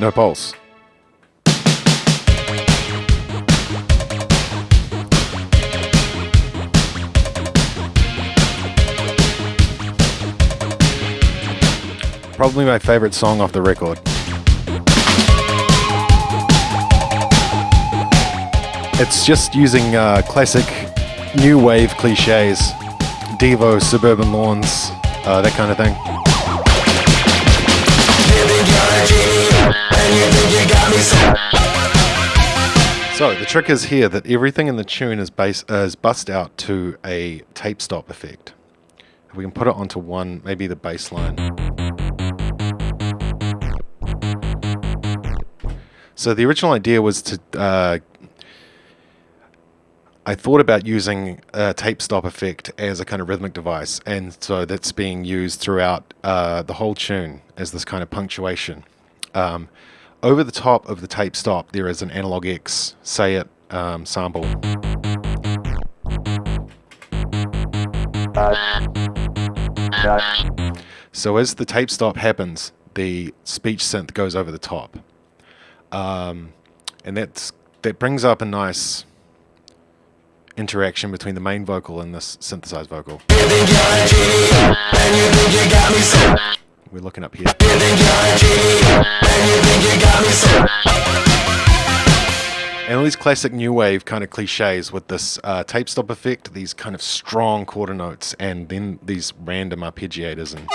No pulse. Probably my favorite song off the record. It's just using uh, classic new wave cliches, Devo, suburban lawns, uh, that kind of thing. So the trick is here that everything in the tune is base uh, is bust out to a tape stop effect. If we can put it onto one, maybe the bass line. So the original idea was to uh, I thought about using a tape stop effect as a kind of rhythmic device, and so that's being used throughout uh, the whole tune as this kind of punctuation. Um, over the top of the tape stop, there is an AnalogX SayIt um, sample. So as the tape stop happens, the speech synth goes over the top. Um, and that's, that brings up a nice interaction between the main vocal and this synthesized vocal. We're looking up here. And all these classic new wave kind of cliches with this uh, tape stop effect, these kind of strong quarter notes, and then these random arpeggiators and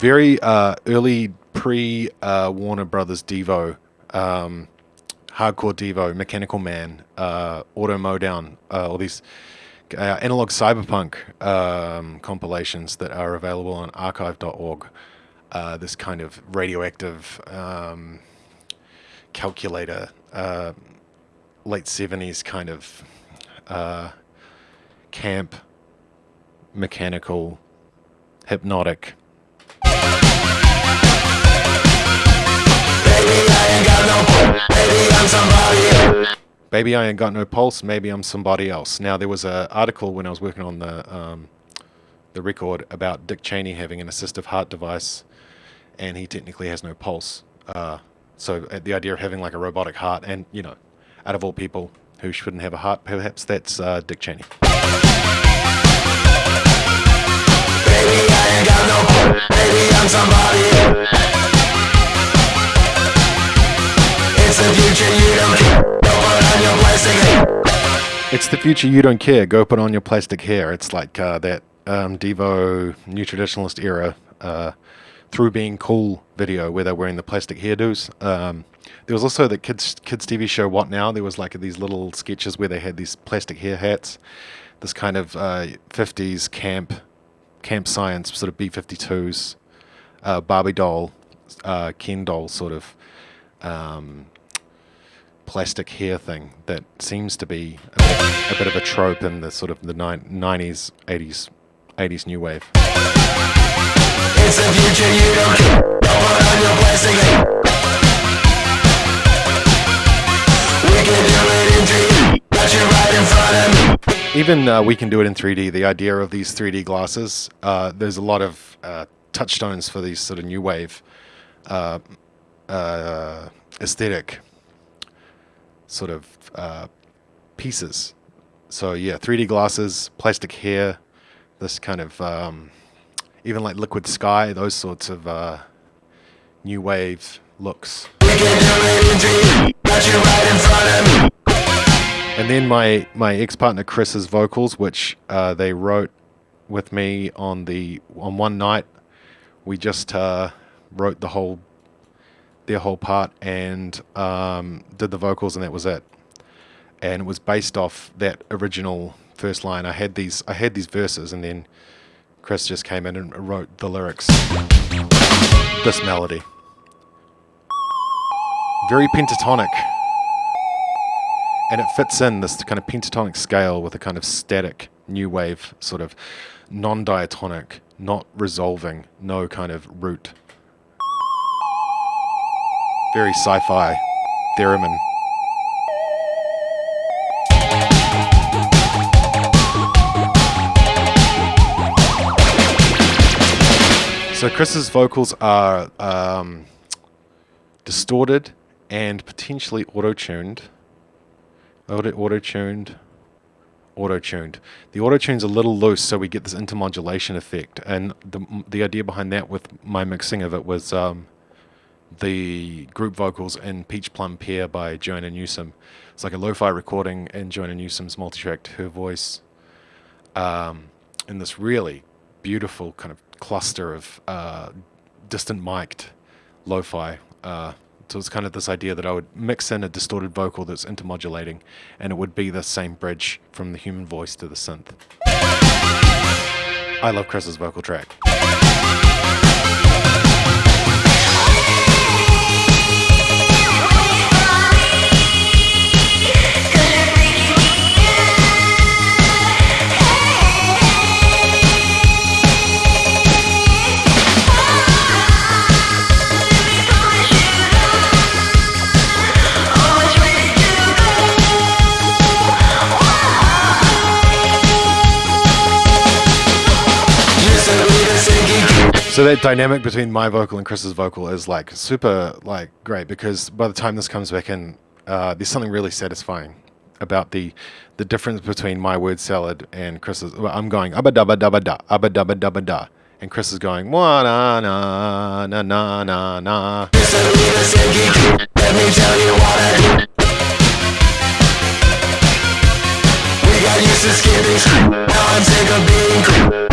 very uh, early pre uh, Warner Brothers Devo um, hardcore Devo, Mechanical Man, uh, Auto Modown, uh, all these uh, analog cyberpunk um, compilations that are available on archive.org. Uh, this kind of radioactive um, calculator, uh, late 70s kind of uh, camp, mechanical, hypnotic. Baby, I ain't got no pulse. Maybe I'm somebody else. Now, there was an article when I was working on the um, the record about Dick Cheney having an assistive heart device, and he technically has no pulse. Uh, so uh, the idea of having like a robotic heart, and you know, out of all people who shouldn't have a heart, perhaps that's uh, Dick Cheney. Baby, It's the future you don't care. Go put on your plastic hair. It's like uh, that um, Devo new traditionalist era uh, through being cool video where they're wearing the plastic hairdos. Um, there was also the kids kids TV show What Now. There was like these little sketches where they had these plastic hair hats. This kind of uh, 50s camp camp science sort of B52s, uh, Barbie doll, uh, Ken doll sort of um, plastic hair thing that seems to be a bit, a bit of a trope in the sort of the 90s, 80s, 80s new wave. It's the future you don't care. Don't put on your plastic hair. We can do it in 3D. Got you right in front of me. Even uh, we can do it in 3D. The idea of these 3D glasses, uh, there's a lot of uh, touchstones for these sort of new wave uh, uh, aesthetic sort of uh, pieces. So yeah, 3D glasses, plastic hair, this kind of um, even like liquid sky, those sorts of uh, new wave looks. And then my my ex partner Chris's vocals, which uh, they wrote with me on the on one night. We just uh, wrote the whole their whole part and um, did the vocals, and that was it. And it was based off that original first line. I had these I had these verses, and then Chris just came in and wrote the lyrics. This melody, very pentatonic, and it fits in this kind of pentatonic scale with a kind of static new wave sort of non-diatonic, not resolving, no kind of root very sci-fi theremin. So Chris's vocals are um, distorted and potentially auto-tuned. Auto-tuned. Auto-tuned. The auto-tune's a little loose, so we get this intermodulation effect. And the the idea behind that with my mixing of it was um, the group vocals in Peach Plum Pear by Joanna Newsom. It's like a lo-fi recording in Joanna Newsom's multi-tracked her voice um, in this really beautiful kind of cluster of uh, distant mic'd lo-fi. Uh, so it's kind of this idea that I would mix in a distorted vocal that's intermodulating, and it would be the same bridge from the human voice to the synth. I love Chris's vocal track. So that dynamic between my vocal and Chris's vocal is like super like great because by the time this comes back in, uh, there's something really satisfying about the the difference between my word salad and Chris's. Well, I'm going abba dabba dabba da abba dabba dabba da, and Chris is going wa na na na na na na. Now I'm sick of being cool.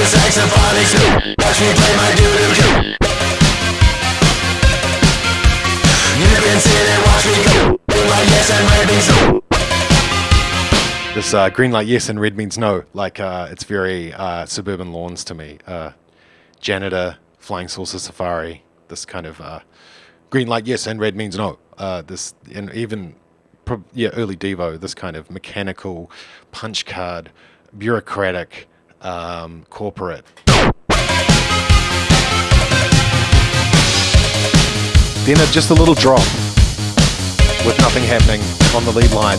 Saxophonics Watch me play my doo-doo You can sit and watch me go. Green light yes and This uh, green light yes and red means no. Like uh, it's very uh, suburban lawns to me. Uh, Janitor, Flying Saucer Safari This kind of uh, green light yes and red means no. Uh, This and even yeah early Devo This kind of mechanical punch card bureaucratic um, corporate. Then a, just a little drop with nothing happening on the lead line.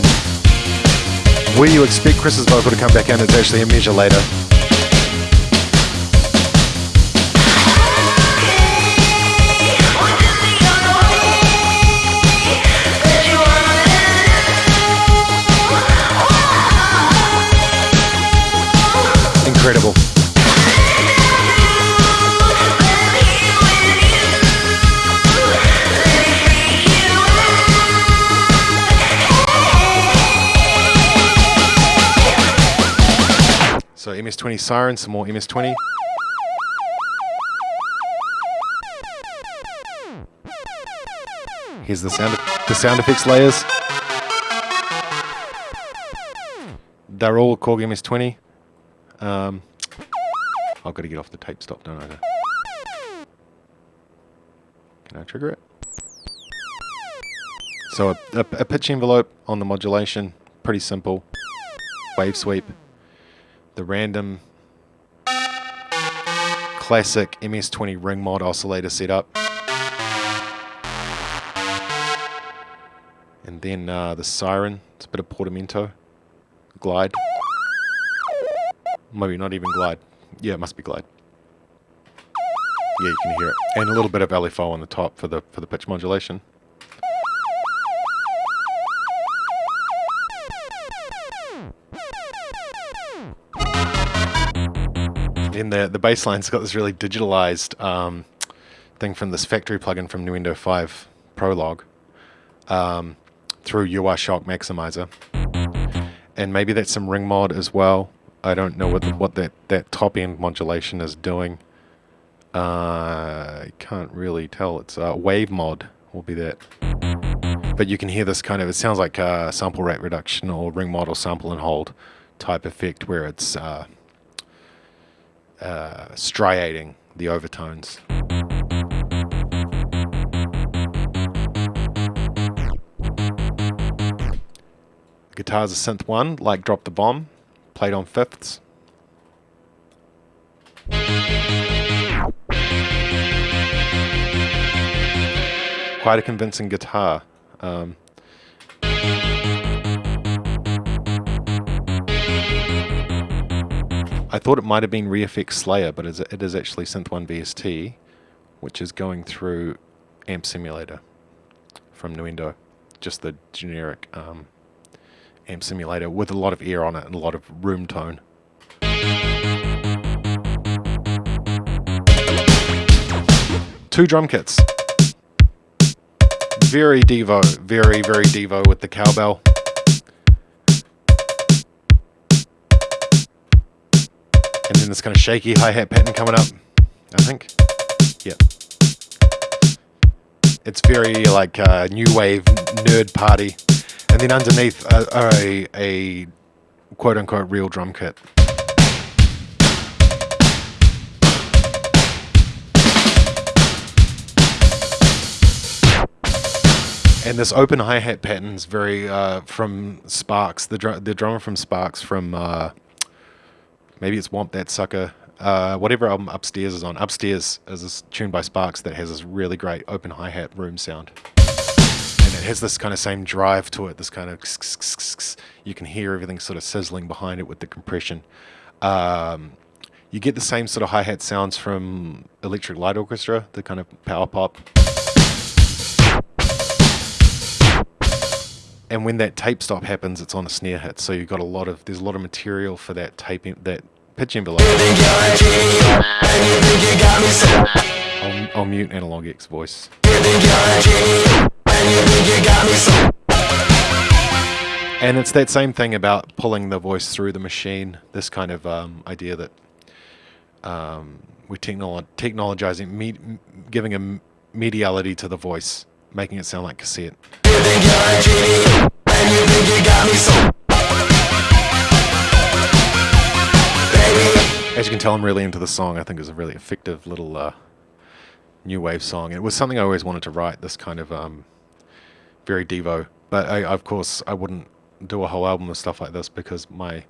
Where you expect Chris's vocal to come back in, it's actually a measure later. Incredible. So MS-20 Siren, some more MS-20. Here's the sound, the sound effects layers. They're all Korg MS-20. Um, I've got to get off the tape stop, don't I? Can I trigger it? So a, a, a pitch envelope on the modulation, pretty simple. Wave sweep. The random classic MS-20 ring mod oscillator setup. And then uh, the siren, it's a bit of portamento, glide. Maybe not even glide. Yeah, it must be glide. Yeah, you can hear it. And a little bit of LFO on the top for the for the pitch modulation. In the the bass line's got this really digitalized um, thing from this factory plugin from Nuendo 5 Prologue um, through UI Shock Maximizer. And maybe that's some ring mod as well. I don't know what the, what that, that top end modulation is doing. Uh, I can't really tell. It's a wave mod will be that. But you can hear this kind of, it sounds like a sample rate reduction or ring model sample and hold type effect where it's uh, uh, striating the overtones. Guitar's a synth one, like Drop the Bomb played on fifths. Quite a convincing guitar. Um, I thought it might have been ReFX Slayer, but it is actually Synth One VST, which is going through Amp Simulator from Nuendo, just the generic um, amp simulator with a lot of air on it and a lot of room tone. Two drum kits. Very Devo, very, very Devo with the cowbell. And then this kind of shaky hi-hat pattern coming up, I think. Yeah. It's very like uh, new wave nerd party. And then underneath a, a, a quote unquote real drum kit. And this open hi hat pattern is very uh, from Sparks, the dr the drummer from Sparks from uh, maybe it's Whomp That Sucker, uh, whatever album Upstairs is on. Upstairs is this tune by Sparks that has this really great open hi hat room sound, has this kind of same drive to it. This kind of you can hear everything sort of sizzling behind it with the compression. Um, you get the same sort of hi hat sounds from Electric Light Orchestra, the kind of power pop. and when that tape stop happens, it's on a snare hit. So you've got a lot of there's a lot of material for that tape that pitch envelope. I'll, I'll mute Analog X voice. And it's that same thing about pulling the voice through the machine. This kind of um, idea that um, we're technolo technologizing, me giving a mediality to the voice, making it sound like cassette. As you can tell, I'm really into the song. I think it's a really effective little uh, new wave song. It was something I always wanted to write, this kind of um, very Devo. But I, of course, I wouldn't do a whole album of stuff like this because my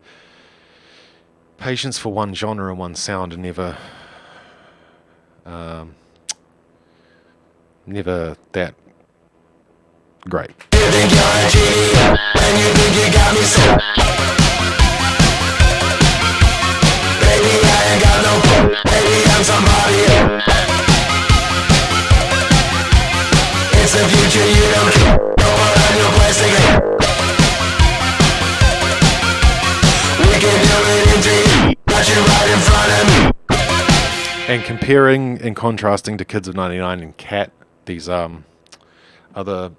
patience for one genre and one sound never, um, never that great. And comparing and contrasting to Kids of 99 and Cat, these um, other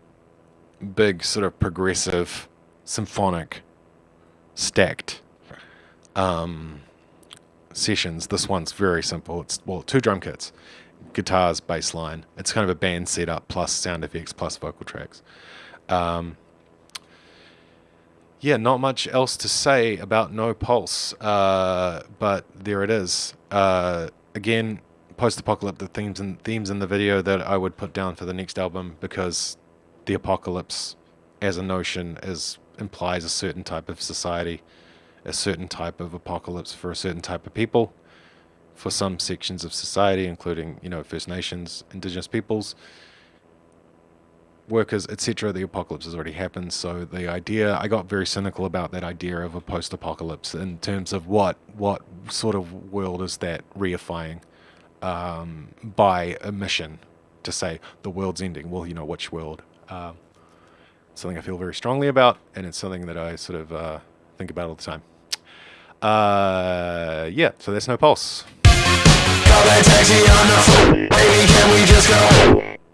big sort of progressive, symphonic, stacked um, sessions. This one's very simple. It's well, two drum kits, guitars, bass line. It's kind of a band setup plus sound effects plus vocal tracks. Um, yeah, not much else to say about No Pulse, uh, but there it is. Uh, again, post-apocalyptic themes and themes in the video that I would put down for the next album because the apocalypse as a notion is implies a certain type of society, a certain type of apocalypse for a certain type of people. For some sections of society, including you know First Nations, Indigenous peoples, workers, etc., the apocalypse has already happened. So the idea, I got very cynical about that idea of a post-apocalypse in terms of what what sort of world is that reifying um, by a mission to say the world's ending. Well, you know which world. Um, something I feel very strongly about, and it's something that I sort of uh, think about all the time. Uh, yeah, so there's no pulse. Call a taxi on the phone Baby, can we just go?